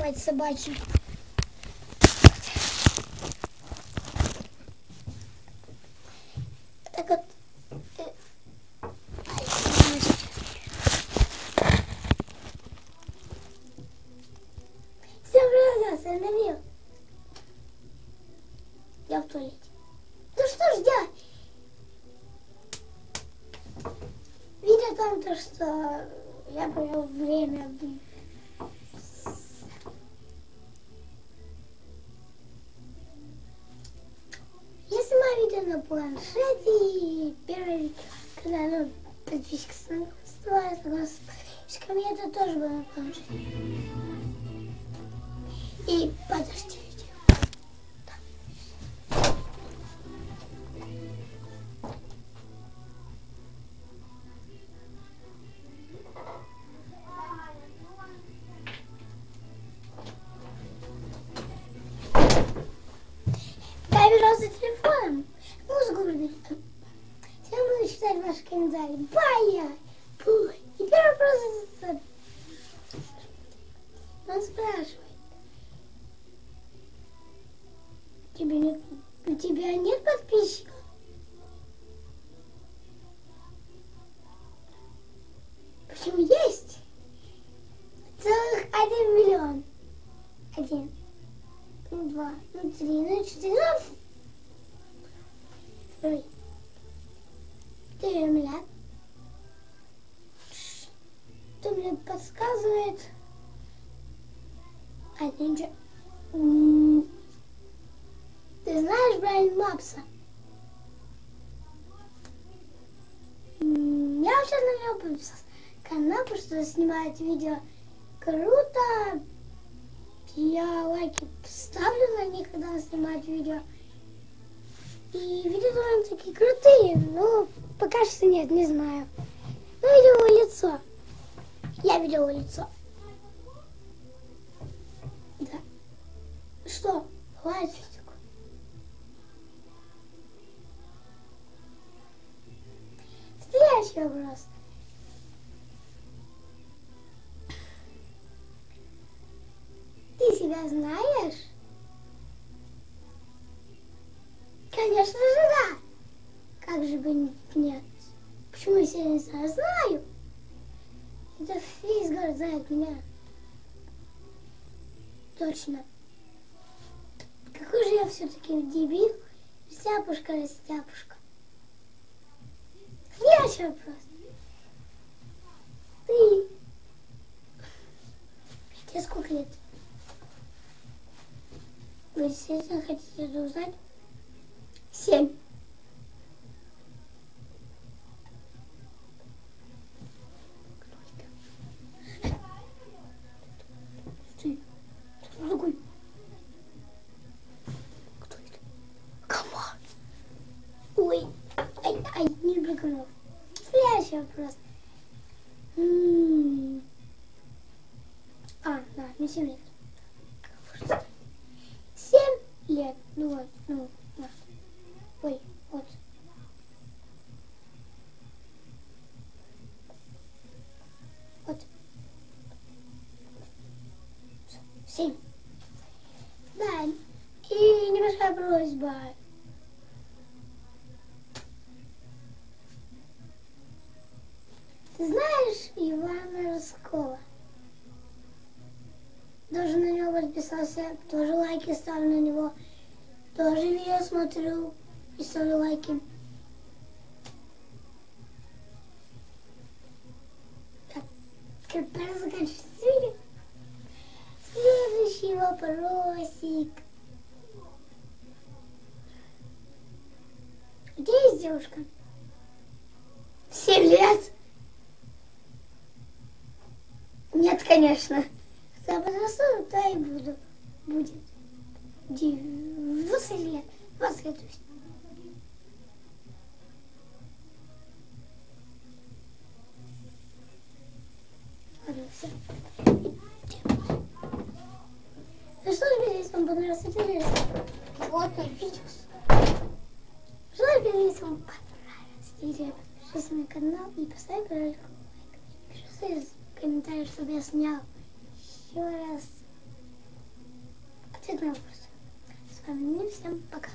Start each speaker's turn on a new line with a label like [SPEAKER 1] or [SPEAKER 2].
[SPEAKER 1] Мать собачья. Так вот. э, я Данил. Я в туалете. Там то, что я провел время Я снимаю видео на планшете и видео, когда ну, подписчик становится с подписчиками, это тоже было на планшете. И подождите. Нет подписчиков? Почему есть? Целых один миллион. Один. Ну, два, ну, три, ну, четыре, ну, Ой. Ты миллиард. Что мне подсказывает? Один же. Ты знаешь Брайан Мапса? Я сейчас на него подписался. Канал, потому что снимает видео круто. Я лайки ставлю на них, когда он снимает видео. И видео довольно такие крутые, но пока что нет, не знаю. Ну, видел его лицо. Я видел его лицо. Да. Что? Хватит Следующий вопрос. Ты себя знаешь? Конечно же, да. Как же бы нет? Почему я себя не знаю? Знаю. Это весь город знает меня. Точно. Какой же я все-таки дебил? Растяпушка, растяпушка. Следующий вопрос. Ты... Тебе сколько лет? Вы действительно хотите это узнать? Семь. Не комаров. Следующий вопрос. А, да, мне семь лет. Семь лет. Ну вот, ну, да. Ой, вот. Вот. Семь. Да, и небольшая просьба. Подписался, тоже лайки ставлю на него. Тоже видео смотрю и ставлю лайки. Так, заканчивается видео. Следующий вопросик. Где есть девушка? Семь лет? Нет, конечно. Когда подрасту, то и буду. Будет. Двадцать лет. Двадцать лет. то есть. Ладно, все. Ну что, ребята, если вам понравился это видео, вот мой видео. Что, ребята, если вам понравилось видео, подпишись на мой канал и поставь лайк. Пиши свои комментарии, чтобы я снял еще раз. С вами всем пока.